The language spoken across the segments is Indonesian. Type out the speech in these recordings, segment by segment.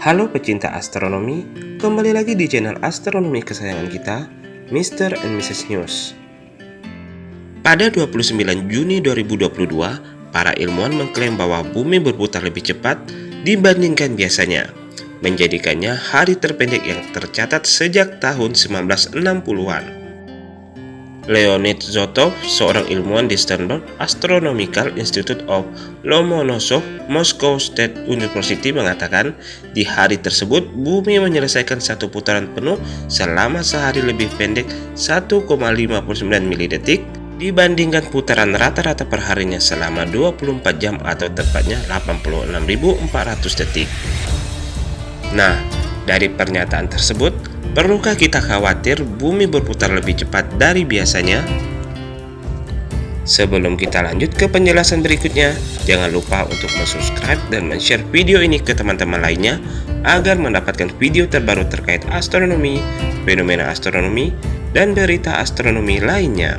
Halo pecinta astronomi, kembali lagi di channel astronomi kesayangan kita, Mr. and Mrs. News. Pada 29 Juni 2022, para ilmuwan mengklaim bahwa bumi berputar lebih cepat dibandingkan biasanya, menjadikannya hari terpendek yang tercatat sejak tahun 1960-an. Leonid Zotov, seorang ilmuwan di Sternberg Astronomical Institute of Lomonosov, Moscow State University mengatakan, di hari tersebut bumi menyelesaikan satu putaran penuh selama sehari lebih pendek 1,59 milidetik dibandingkan putaran rata-rata perharinya selama 24 jam atau tepatnya 86.400 detik. Nah, dari pernyataan tersebut, Perlukah kita khawatir bumi berputar lebih cepat dari biasanya? Sebelum kita lanjut ke penjelasan berikutnya, jangan lupa untuk subscribe dan share video ini ke teman-teman lainnya agar mendapatkan video terbaru terkait astronomi, fenomena astronomi, dan berita astronomi lainnya.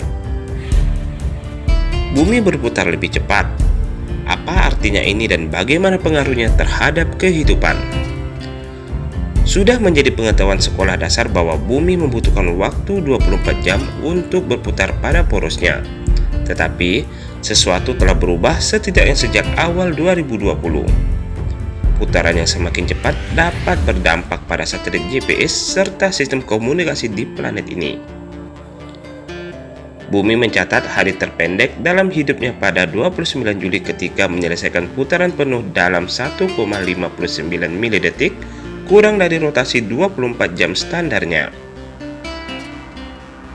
Bumi berputar lebih cepat. Apa artinya ini dan bagaimana pengaruhnya terhadap kehidupan? Sudah menjadi pengetahuan sekolah dasar bahwa bumi membutuhkan waktu 24 jam untuk berputar pada porosnya. Tetapi, sesuatu telah berubah setidaknya sejak awal 2020. Putaran yang semakin cepat dapat berdampak pada satelit GPS serta sistem komunikasi di planet ini. Bumi mencatat hari terpendek dalam hidupnya pada 29 Juli ketika menyelesaikan putaran penuh dalam 1,59 milidetik kurang dari rotasi 24 jam standarnya.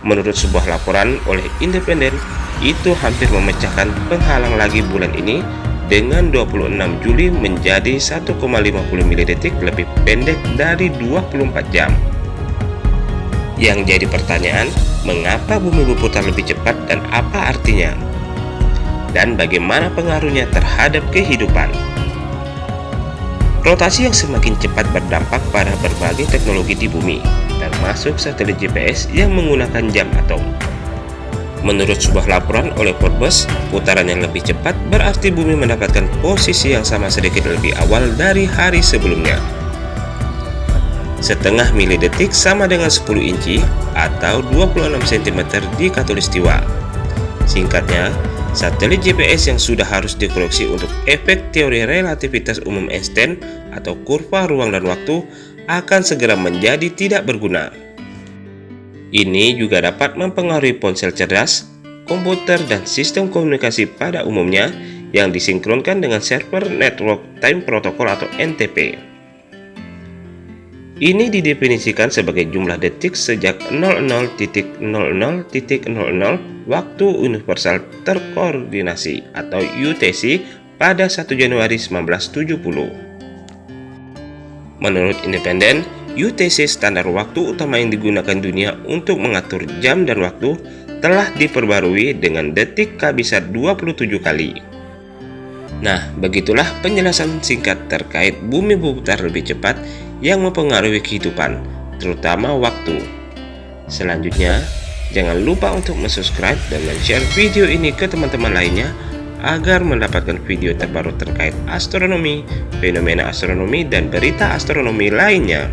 Menurut sebuah laporan oleh Independen, itu hampir memecahkan penghalang lagi bulan ini dengan 26 Juli menjadi 1,50 milidetik lebih pendek dari 24 jam. Yang jadi pertanyaan, mengapa bumi berputar lebih cepat dan apa artinya? Dan bagaimana pengaruhnya terhadap kehidupan? Rotasi yang semakin cepat berdampak pada berbagai teknologi di bumi, termasuk satelit GPS yang menggunakan jam atom. Menurut sebuah laporan oleh Forbes, putaran yang lebih cepat berarti bumi mendapatkan posisi yang sama sedikit lebih awal dari hari sebelumnya. Setengah milidetik sama dengan 10 inci atau 26 cm di katulistiwa. Singkatnya, Satelit GPS yang sudah harus dikoreksi untuk efek teori relativitas umum Einstein atau kurva ruang dan waktu akan segera menjadi tidak berguna. Ini juga dapat mempengaruhi ponsel cerdas, komputer, dan sistem komunikasi pada umumnya yang disinkronkan dengan server Network Time Protocol atau NTP. Ini didefinisikan sebagai jumlah detik sejak 00.00.00 waktu universal terkoordinasi atau UTC pada 1 Januari 1970. Menurut independen, UTC standar waktu utama yang digunakan dunia untuk mengatur jam dan waktu telah diperbarui dengan detik K bisa 27 kali. Nah, begitulah penjelasan singkat terkait bumi berputar lebih cepat yang mempengaruhi kehidupan, terutama waktu. Selanjutnya, jangan lupa untuk subscribe dan share video ini ke teman-teman lainnya agar mendapatkan video terbaru terkait astronomi, fenomena astronomi, dan berita astronomi lainnya.